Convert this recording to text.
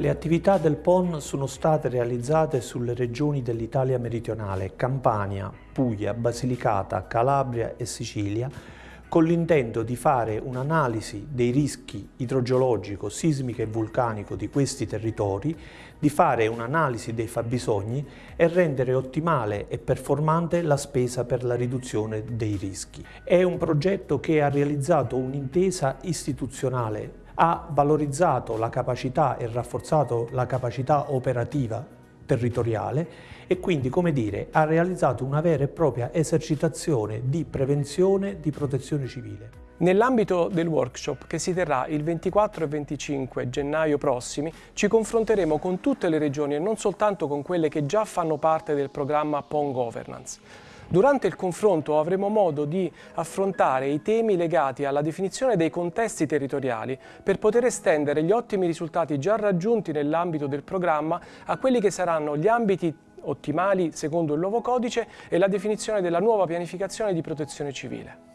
Le attività del PON sono state realizzate sulle regioni dell'Italia meridionale, Campania, Puglia, Basilicata, Calabria e Sicilia, con l'intento di fare un'analisi dei rischi idrogeologico, sismico e vulcanico di questi territori, di fare un'analisi dei fabbisogni e rendere ottimale e performante la spesa per la riduzione dei rischi. È un progetto che ha realizzato un'intesa istituzionale ha valorizzato la capacità e rafforzato la capacità operativa territoriale e quindi, come dire, ha realizzato una vera e propria esercitazione di prevenzione di protezione civile. Nell'ambito del workshop che si terrà il 24 e 25 gennaio prossimi ci confronteremo con tutte le regioni e non soltanto con quelle che già fanno parte del programma PON Governance. Durante il confronto avremo modo di affrontare i temi legati alla definizione dei contesti territoriali per poter estendere gli ottimi risultati già raggiunti nell'ambito del programma a quelli che saranno gli ambiti ottimali secondo il nuovo codice e la definizione della nuova pianificazione di protezione civile.